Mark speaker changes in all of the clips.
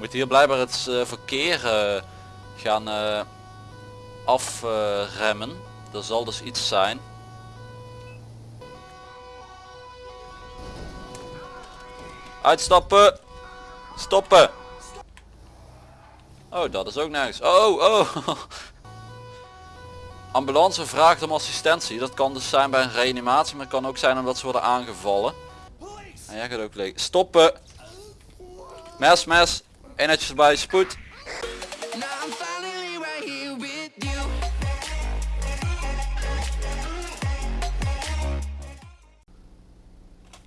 Speaker 1: Moet hier blijkbaar het eh, verkeer eh, gaan eh, afremmen. er zal dus iets zijn. Uitstappen! Stoppen! Oh, dat is ook nergens. Oh, oh! Ambulance vraagt om assistentie. Dat kan dus zijn bij een reanimatie, maar het kan ook zijn omdat ze worden aangevallen. En jij gaat ook leeg. Stoppen! Mes, mes! Erbij, spoed!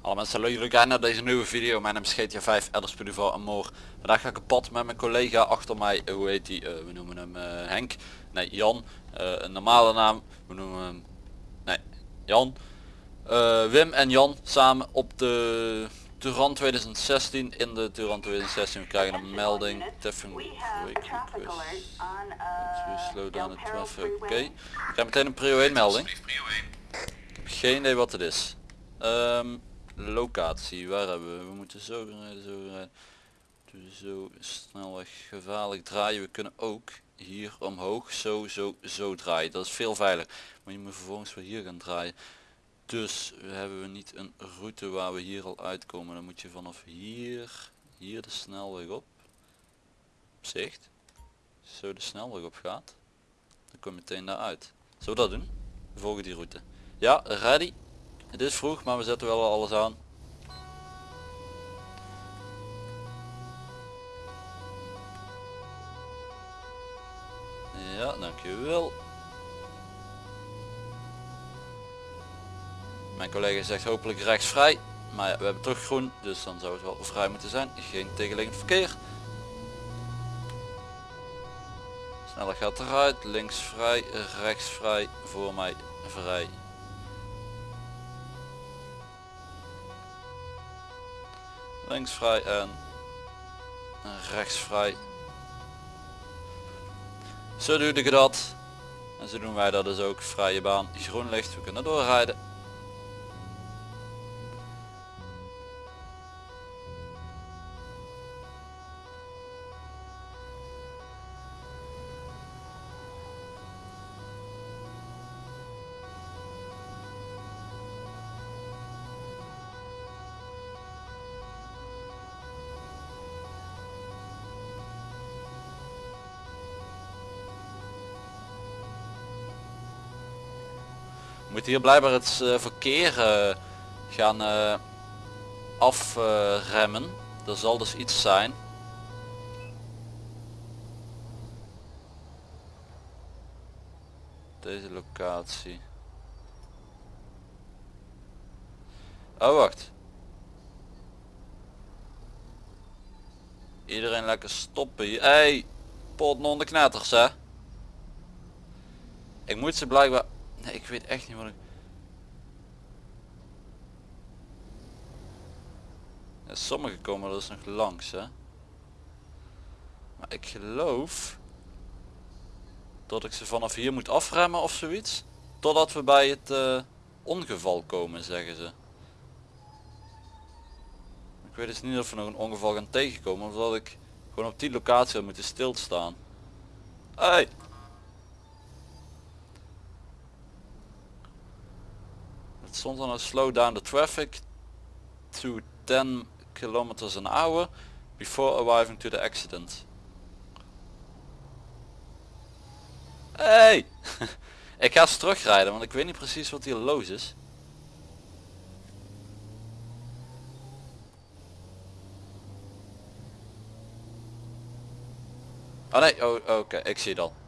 Speaker 1: Hallo mensen, leuk jullie kijken naar deze nieuwe video. Mijn naam is GTA 5, Elders Duval en Moor. Vandaag ga ik op pad met mijn collega achter mij, eh, hoe heet die, Eh, we noemen hem eh, Henk. Nee, Jan. Een normale naam, we noemen hem, nee, Jan. Wim en Jan samen op de Turan 2016 in de Turan 2016. We krijgen een melding.
Speaker 2: A traffic
Speaker 1: request.
Speaker 2: uh,
Speaker 1: slow down the traffic. Oké.
Speaker 2: Freeway.
Speaker 1: Ik krijg meteen een prio 1 melding. Ik heb geen idee wat het is. Ehm, locatie, waar hebben we? We moeten zo rijden, zo rijden. Zo snelweg gevaarlijk draaien. We kunnen ook hier omhoog zo, zo, zo draaien. Dat is veel veiliger. Maar je moet vervolgens weer hier gaan draaien. Dus hebben we niet een route waar we hier al uitkomen. Dan moet je vanaf hier, hier de snelweg op. Zicht. Zo de snelweg op gaat. Dan kom je meteen daar uit. Zullen we dat doen? We volgen die route. Ja, ready. Het is vroeg, maar we zetten wel alles aan. Ja, dankjewel. Mijn collega zegt hopelijk rechtsvrij. Maar ja, we hebben toch groen, dus dan zou het wel vrij moeten zijn. Geen tegenliggend verkeer. Sneller gaat eruit, links vrij, rechts vrij, voor mij vrij. Links vrij en rechts vrij. Zo doe ik dat. En zo doen wij dat dus ook. Vrije baan, groen licht, we kunnen doorrijden. Moet hier blijkbaar het eh, verkeer eh, gaan eh, afremmen. er zal dus iets zijn. Deze locatie. Oh wacht. Iedereen lekker stoppen hier. Hey, pot de knetters hè. Ik moet ze blijkbaar Nee, ik weet echt niet wat ik... Ja, sommige komen er dus nog langs, hè. Maar ik geloof... Dat ik ze vanaf hier moet afremmen of zoiets. Totdat we bij het eh, ongeval komen, zeggen ze. Ik weet dus niet of we nog een ongeval gaan tegenkomen. Of dat ik gewoon op die locatie had moeten stilstaan. Hey! Stond dan een slow down the traffic to 10 kilometers an hour before arriving to the accident. Hey! ik ga eens terugrijden, want ik weet niet precies wat hier los is. Oh nee, oh, oké, ik zie het al.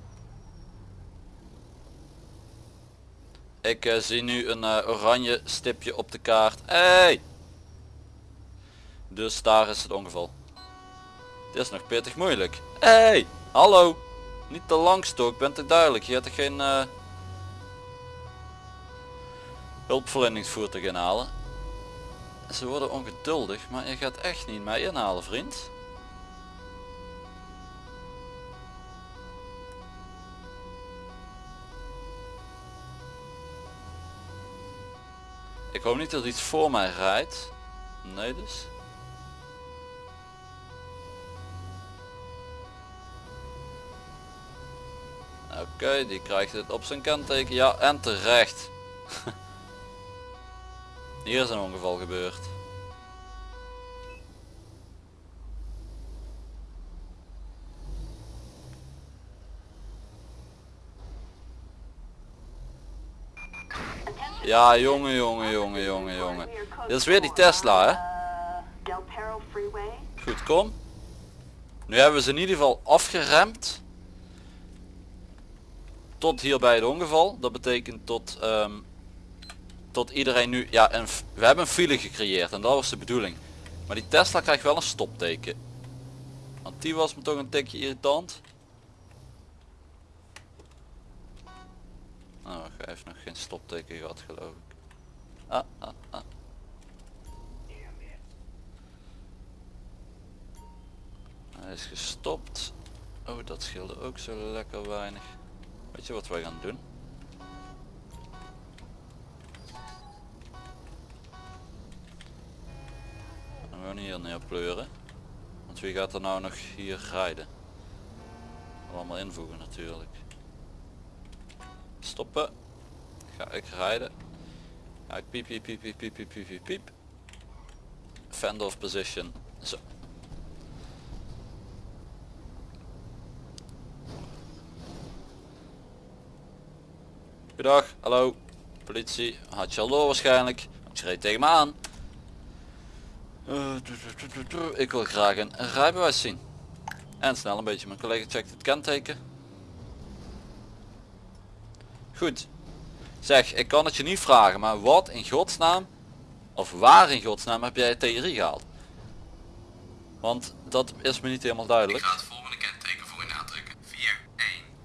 Speaker 1: Ik eh, zie nu een eh, oranje stipje op de kaart. Hey! Dus daar is het ongeval. Dit is nog pittig moeilijk. Hey! Hallo! Niet te lang stok, bent het duidelijk. Je hebt er geen uh, hulpverleningsvoertuig inhalen. Ze worden ongeduldig, maar je gaat echt niet mij inhalen vriend. Ik hoop niet dat iets voor mij rijdt. Nee dus. Oké, die krijgt het op zijn kenteken. Ja, en terecht. Hier is een ongeval gebeurd. Ja, jongen, jongen, jongen, jongen, jongen. Dit is weer die Tesla, hè? Goed, kom. Nu hebben we ze in ieder geval afgeremd. Tot hier bij het ongeval. Dat betekent tot, ehm, tot iedereen nu... Ja, een, f- we hebben een file gecreëerd en dat was de bedoeling. Maar die Tesla krijgt wel een stopteken. Want die was me toch een tikje irritant. Oh, hij heeft nog geen stopteken gehad geloof ik. Ah, ah, ah. Hij is gestopt. Oh, dat scheelde ook zo lekker weinig. Weet je wat wij gaan doen? We gaan hier neer pleuren. Want wie gaat er nou nog hier rijden? Allemaal invoegen natuurlijk stoppen. Ga ik rijden. Ga ik piep, piep, piep, piep, piep, piep, piep, piep. Fend off position. Zo. Goedag, hallo. Politie, had je al door waarschijnlijk. Want je reed tegen me aan. Eh, ik wil graag een rijbewijs zien. En snel een beetje. Mijn collega checkt het kenteken. Goed. Zeg, ik kan het je niet vragen, maar wat in godsnaam, of waar in godsnaam heb jij TRI gehaald? Want dat is me niet helemaal
Speaker 3: Ik
Speaker 1: duidelijk.
Speaker 3: ga het volgende kenteken voor u nadrukken. 4,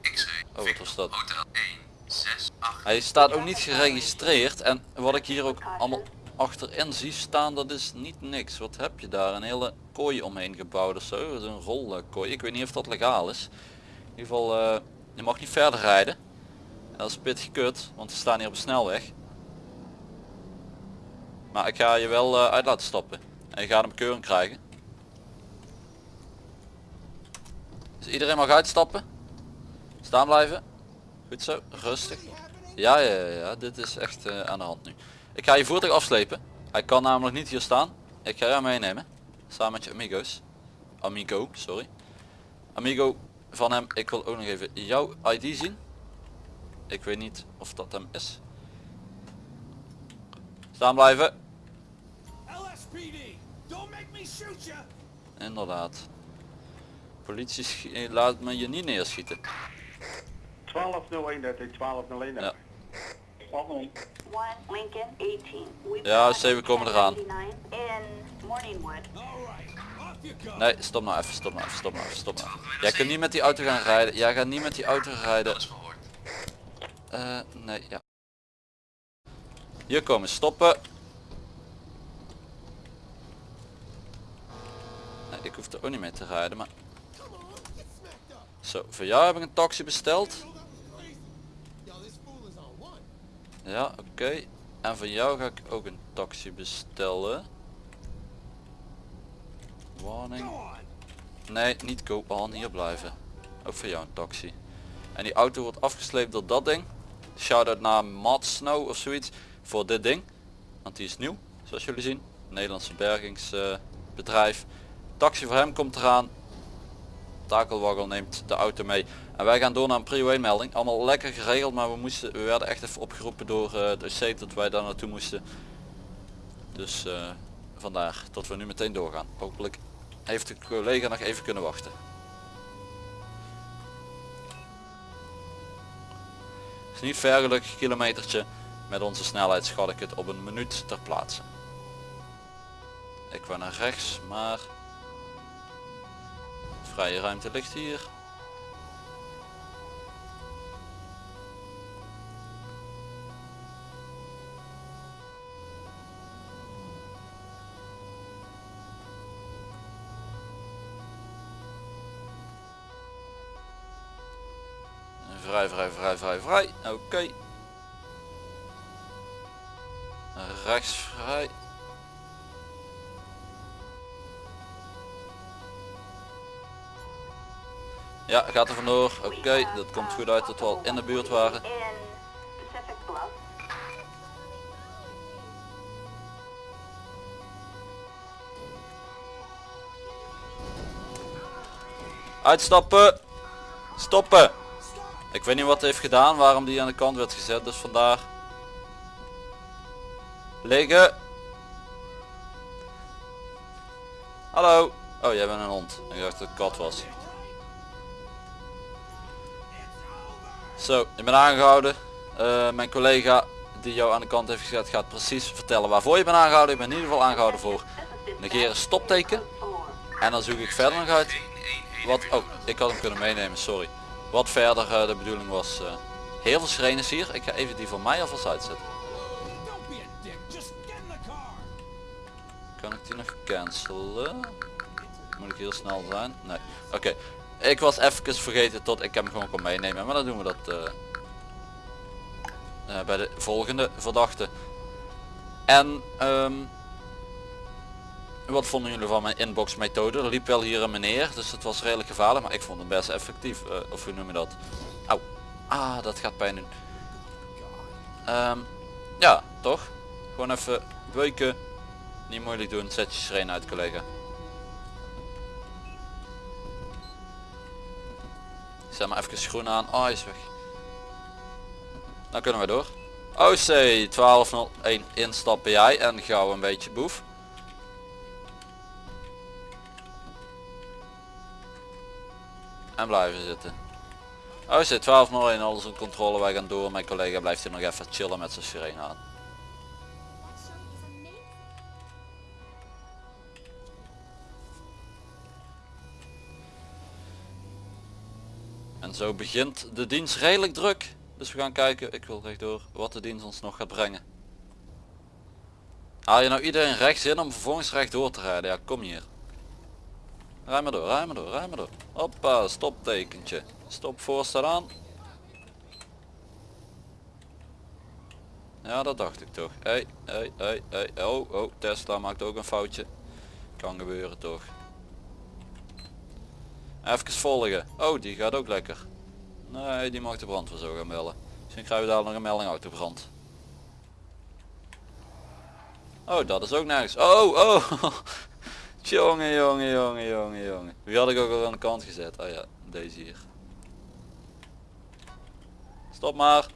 Speaker 3: 1, X-ray,
Speaker 1: Oh, wat was dat?
Speaker 3: hotel 1, 6, 8.
Speaker 1: Hij staat ook niet geregistreerd en wat ik hier ook allemaal achterin zie staan dat is niet niks. Wat heb je daar? Een hele kooi omheen gebouwd of zo. Een rolkooi. Ik weet niet of dat legaal is. In ieder geval, eh, je mag niet verder rijden. Dat is pittig kut, want we staan hier op een snelweg. Maar ik ga je wel eh, uit laten stappen. En je gaat een bekeuring krijgen. Dus iedereen mag uitstappen. Staan blijven. Goed zo, rustig. Ja, ja, ja, ja, dit is echt eh, aan de hand nu. Ik ga je voertuig afslepen. Hij kan namelijk niet hier staan. Ik ga jou meenemen. Samen met je amigos. Amigo, sorry. Amigo van hem. Ik wil ook nog even jouw ID zien. Ik weet niet of dat hem is. Staan blijven.
Speaker 4: LSPD, don't make me shoot you.
Speaker 1: Inderdaad. Politie eh, laat me je niet neerschieten.
Speaker 5: 1201, dat is 1201.
Speaker 1: Ja.
Speaker 2: 1 Lincoln 18. We've
Speaker 1: Ja,
Speaker 2: got
Speaker 1: zeven komen eraan.
Speaker 2: 1099 In Morningwood.
Speaker 4: All right, off you go.
Speaker 1: Nee, stop nou even, stop nou even, stop nou even, stop nou even. Jij kunt niet met die auto gaan rijden. Jij gaat niet met die auto rijden. Eh, nee, ja. Hier komen stoppen. Nee, ik hoef er ook niet mee te rijden, maar... Zo, voor jou heb ik een taxi besteld. Ja, oké. En voor jou ga ik ook een taxi bestellen. Warning. Nee, niet on, hier blijven. Ook voor jou een taxi. En die auto wordt afgesleept door dat ding. Shout-out naar Matt Snow of zoiets voor dit ding. Want die is nieuw, zoals jullie zien. Nederlandse bergingsbedrijf. Taxi voor hem komt eraan. Takelwaggel neemt de auto mee. En wij gaan door naar een 1 melding. Allemaal lekker geregeld, maar we, moesten, we werden echt even opgeroepen door uh, de OC dat wij daar naartoe moesten. Dus eh, vandaar dat we nu meteen doorgaan. Hopelijk heeft de collega nog even kunnen wachten. Is niet ver kilometertje. Met onze snelheid schat ik het op een minuut ter plaatse. Ik wou naar rechts, maar vrije ruimte ligt hier. Vrij, vrij, vrij, vrij, vrij. Oké. Rechts vrij. Ja, gaat er vandoor. Oké, dat komt goed uit dat we al in de buurt waren. Uitstappen! Stoppen! Ik weet niet wat hij heeft gedaan, waarom die aan de kant werd gezet, dus vandaar. Liggen! Hallo! Oh, jij bent een hond. Ik dacht dat het kat was. Zo, je bent aangehouden. Eh, mijn collega die jou aan de kant heeft gezet gaat precies vertellen waarvoor je bent aangehouden. Ik ben in ieder geval aangehouden voor negeren stopteken. En dan zoek ik verder nog uit wat... Oh, ik had hem kunnen meenemen, sorry. Wat verder eh, de bedoeling was. eh, heel veel sirenes hier. Ik ga even die van mij alvast uitzetten. Kan ik die nog cancelen? Moet ik heel snel zijn? Nee. Oké. Ik was even vergeten tot ik hem gewoon kon meenemen. Maar dan doen we dat eh, bij de volgende verdachte. En ehm, wat vonden jullie van mijn inbox methode? Er liep wel hier een meneer, dus het was redelijk gevaarlijk, maar ik vond hem best effectief. eh, of hoe noem je dat? Auw. Ah, dat gaat pijn doen. Ehm, ja, toch? Gewoon even beuken. Niet moeilijk doen, zet je sirene uit collega. Zet maar even schoen aan. Oh, hij is weg. Dan kunnen we door. OC 1201 instappen jij en gauw een beetje boef. En blijven zitten. OC 1201 alles in controle, wij gaan door. Mijn collega blijft hier nog even chillen met zijn sirene aan. En zo begint de dienst redelijk druk. Dus we gaan kijken, ik wil rechtdoor, wat de dienst ons nog gaat brengen. Haal je nou iedereen rechts in om vervolgens rechtdoor te rijden? Ja, kom hier. Rij maar door, rij maar door, rij maar door. Hoppa, stoptekentje. Stop voorstel aan. Ja, dat dacht ik toch. Hey, hey, hey, hey. Oh, oh, Tesla maakt ook een foutje. Kan gebeuren toch. Even volgen. Oh, die gaat ook lekker. Nee, die mag de brandweer zo gaan bellen. Misschien krijgen we daar nog een melding autobrand. Oh, dat is ook nergens. Oh, oh. jongen, jongen, jongen, jongen, jongen. Wie had ik ook al aan de kant gezet? Oh ja, deze hier. Stop maar.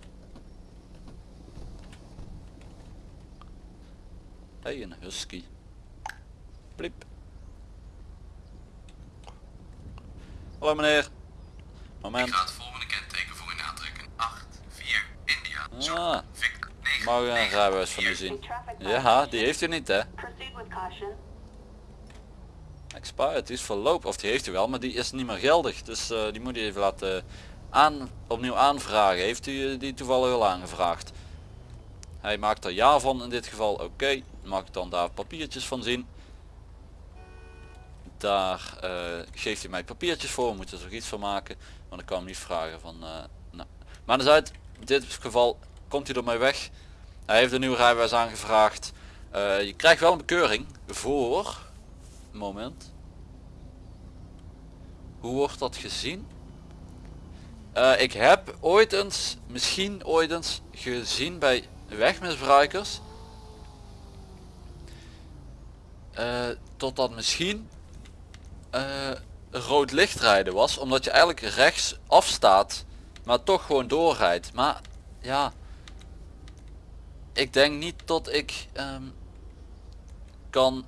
Speaker 1: Hé, hey, een husky. Bliep. Hallo meneer. Moment.
Speaker 3: Ik ga het volgende kenteken voor u aantrekken. 8, 4, India. Zo,
Speaker 1: Ah,
Speaker 3: Victor, 9,
Speaker 1: mag u een rijbewijs van u zien? Ja, die heeft u niet hè? Expired, die is verloop. Of die heeft u wel, maar die is niet meer geldig. Dus eh, die moet u even laten aan, opnieuw aanvragen. Heeft u die toevallig al aangevraagd? Hij maakt er ja van in dit geval. Oké, mag ik dan daar papiertjes van zien? Daar eh, geeft hij mij papiertjes voor. We moeten er iets van maken. Want ik kan hem niet vragen van... eh nou. Maar uit in dit geval komt hij ermee weg. Hij heeft een nieuwe rijbewijs aangevraagd. Je krijgt wel een bekeuring voor moment. Hoe wordt dat gezien? Eh, ik heb ooit eens, misschien ooit eens gezien bij wegmisbruikers. eh tot dat misschien eh, rood licht rijden was. Omdat je eigenlijk rechts afstaat. Maar toch gewoon doorrijdt. Maar ja. Ik denk niet dat ik ehm, kan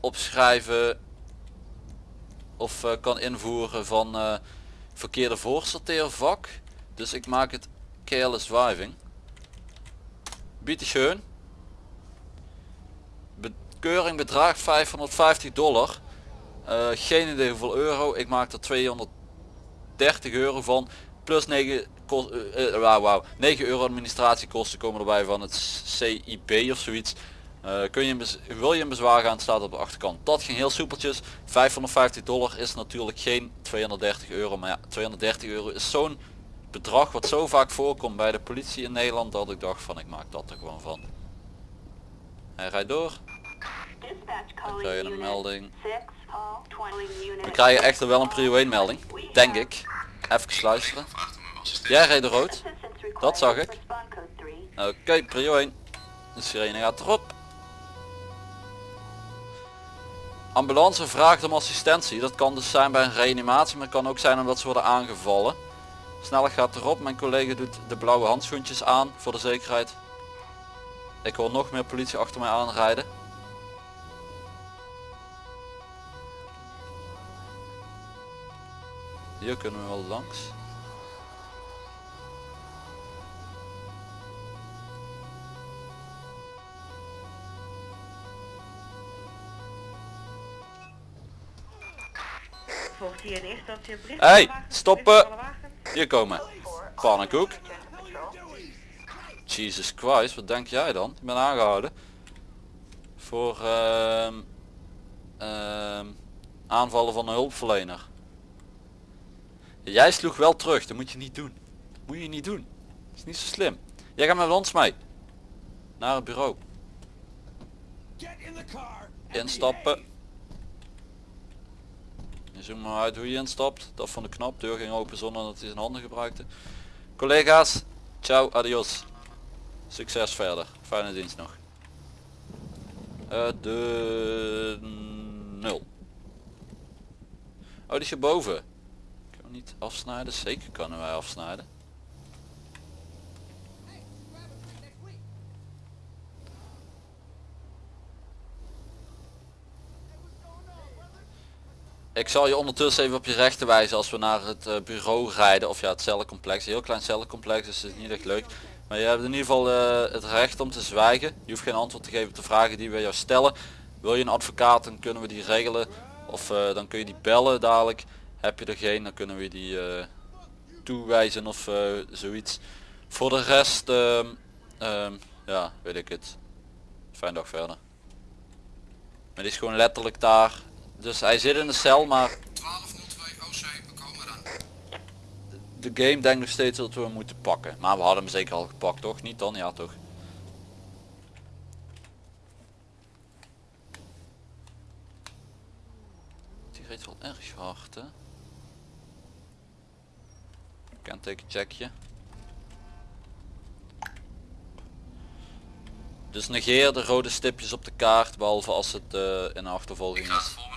Speaker 1: opschrijven of eh, kan invoeren van eh, verkeerde voorsorteervak. Dus ik maak het careless driving. Bitteschön. Bekeuring bedraagt 550 dollar. Eh, geen idee hoeveel euro. Ik maak er 230 euro van. Plus 9, kost, eh, wauw, wauw, 9 euro administratiekosten komen erbij van het CIB of zoiets. Eh, kun je wil je een bezwaar gaan, staat op de achterkant. Dat ging heel soepeltjes. 550 dollar is natuurlijk geen 230 euro. Maar ja, 230 euro is zo'n bedrag wat zo vaak voorkomt bij de politie in Nederland. Dat ik dacht van ik maak dat er gewoon van. Hij rijdt door.
Speaker 2: Dispatch
Speaker 1: krijg je een melding.
Speaker 2: 6, call 20 unit.
Speaker 1: We krijgen echter wel een prio 1 melding. Denk ik. Even luisteren. Jij reed rood. Dat zag ik.
Speaker 2: for spawn code 3.
Speaker 1: Oké, prio 1. De sirene gaat erop. Ambulance vraagt om assistentie. Dat kan dus zijn bij een reanimatie, maar het kan ook zijn omdat ze worden aangevallen. Snelheid gaat erop. Mijn collega doet de blauwe handschoentjes aan voor de zekerheid. Ik hoor nog meer politie achter mij aanrijden. Hier kunnen we wel langs.
Speaker 5: Hier in eerste instantie een bericht.
Speaker 1: Hey, stoppen. Hier komen. Pannenkoek. Jesus Christ, wat denk jij dan? Ik ben aangehouden. Voor ehm, ehm, aanvallen van een hulpverlener. Jij sloeg wel terug, dat moet je niet doen. Dat moet je niet doen. Dat is niet zo slim. Jij gaat met ons mee. Naar het bureau. Instappen. Je zoekt maar uit hoe je instapt. Dat van de knop. Deur ging open zonder dat hij zijn handen gebruikte. Collega's, ciao, adios. Succes verder. Fijne dienst nog. Eh, de nul. Oh, die is hierboven. Kunnen we niet afsnijden? Zeker kunnen wij afsnijden. Ik zal je ondertussen even op je rechten wijzen als we naar het eh, bureau rijden. Of ja, het cellencomplex. Een heel klein cellencomplex, dus het is niet echt leuk. Maar je hebt in ieder geval eh, het recht om te zwijgen. Je hoeft geen antwoord te geven op de vragen die we jou stellen. Wil je een advocaat, dan kunnen we die regelen. Of eh, dan kun je die bellen dadelijk. Heb je er geen, dan kunnen we die toewijzen of zoiets. Voor de rest, ehm, ehm, ja, weet ik het. Fijn dag verder. Maar die is gewoon letterlijk daar. Dus hij zit in de cel, maar
Speaker 3: 1202 OC, we komen dan.
Speaker 1: de game denkt nog steeds dat we hem moeten pakken. Maar we hadden hem zeker al gepakt, toch? Niet dan? Ja, toch? Die reed wel erg hard, hè? Kenteken checkje. Dus negeer de rode stipjes op de kaart, behalve als het eh, in een achtervolging
Speaker 3: Ik ga het
Speaker 1: is.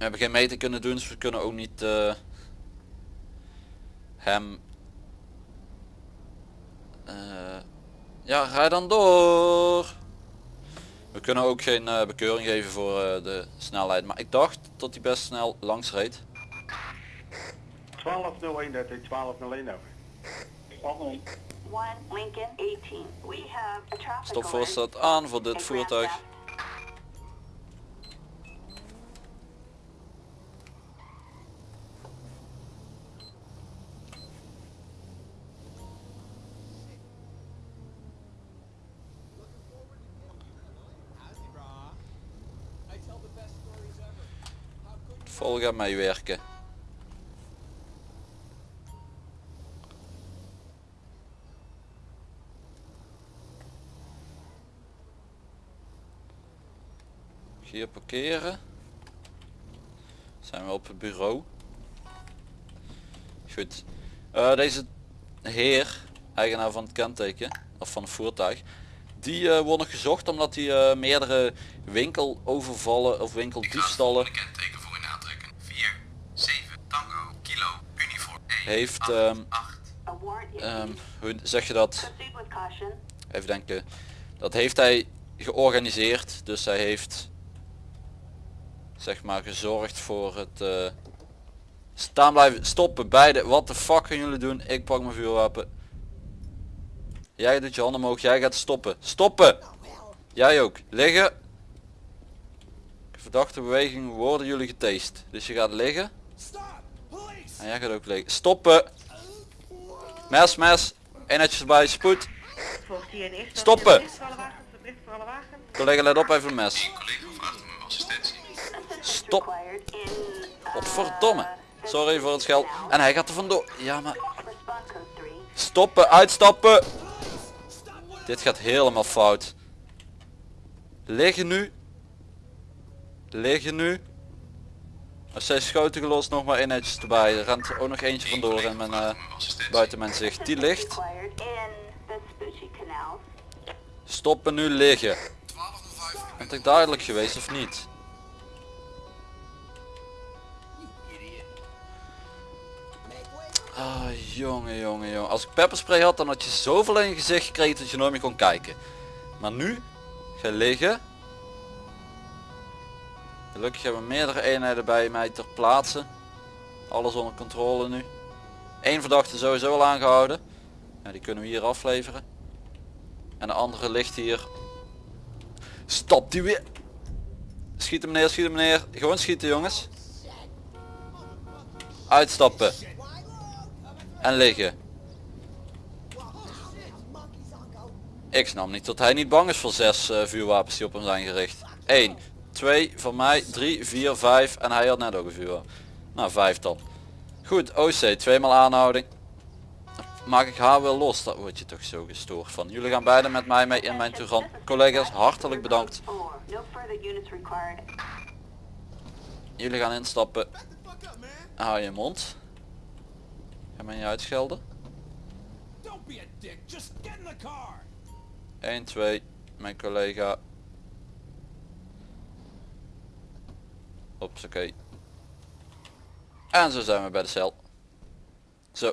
Speaker 1: We hebben geen meter kunnen doen, dus we kunnen ook niet eh, hem... eh, ja, rij dan door. We kunnen ook geen eh, bekeuring geven voor de snelheid, maar ik dacht dat hij best snel langs reed.
Speaker 6: 1201 1201 over.
Speaker 2: 1 Lincoln 18. We have a traffic
Speaker 1: Stopvoorstel
Speaker 2: alert
Speaker 1: staat aan voor dit voertuig. Vol gaat meewerken. Hier parkeren. Zijn we op het bureau. Goed. Eh, deze heer, eigenaar van het kenteken, of van het voertuig, die eh, wordt nog gezocht omdat hij eh, meerdere winkelovervallen of winkeldiefstallen
Speaker 3: Volgende kenteken voor u aantrekken. 4, 7, Tango, Kilo, Uniform 1,
Speaker 1: heeft,
Speaker 3: 8, 8.
Speaker 2: A warrant issued.
Speaker 1: ehm, hoe zeg je dat, even denken, dat heeft hij georganiseerd, dus hij heeft zeg maar gezorgd voor het eh, staan blijven, stoppen, beide, wat de fuck gaan jullie doen, ik pak mijn vuurwapen. Jij doet je handen omhoog, jij gaat stoppen, stoppen! Jij ook, liggen. Verdachte bewegingen worden jullie getast, dus je gaat liggen. En jij gaat ook liggen, stoppen! Mes, mes, eenheidjes bij, spoed. Stoppen. Collega let op even een mes. Stop. Godverdomme. Sorry voor het scheld. En hij gaat er vandoor. Ja maar
Speaker 2: for spawn code 3.
Speaker 1: stoppen, uitstappen. Dit gaat helemaal fout. Liggen nu. liggen nu. Er zijn schoten gelost, nog maar één netjes erbij. Er rent ook nog eentje vandoor mijn, eh, buiten mijn zicht. Die ligt. Stoppen nu liggen. Bent ik duidelijk geweest of niet? Ah, jongen, jongen, jongen. Als ik pepperspray had, dan had je zoveel in je gezicht gekregen dat je nooit meer kon kijken. Maar nu, ga liggen. Gelukkig hebben we meerdere eenheden bij mij ter plaatse. Alles onder controle nu. Eén verdachte sowieso al aangehouden. Ja, die kunnen we hier afleveren. En de andere ligt hier. Stop die weer. Schieten meneer, schieten meneer. Gewoon schieten jongens. Uitstappen. En liggen. Ik snap niet dat hij niet bang is voor zes eh, vuurwapens die op hem zijn gericht. 1, 2 van mij, 3, 4, 5 en hij had net ook een vuurwapen. Nou 5 dan. Goed, OC, tweemaal aanhouding. Maak ik haar wel los, dat word je toch zo gestoord van. Jullie gaan beide met mij mee in mijn toegang. Collega's, hartelijk bedankt. Jullie gaan instappen. Hou je mond. Ga mij niet uitschelden. 1, 2, mijn collega. Oké. En zo zijn we bij de cel. Zo.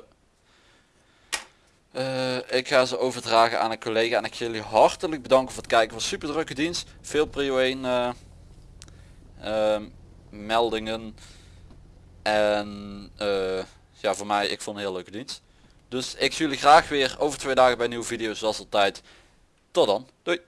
Speaker 1: Eh, ik ga ze overdragen aan een collega en ik ga jullie hartelijk bedanken voor het kijken van super drukke dienst. Veel prio 1 eh, ehm, meldingen. En eh, ja, voor mij, ik vond een heel leuke dienst. Dus ik zie jullie graag weer over twee dagen bij een nieuwe video zoals altijd. Tot dan. Doei.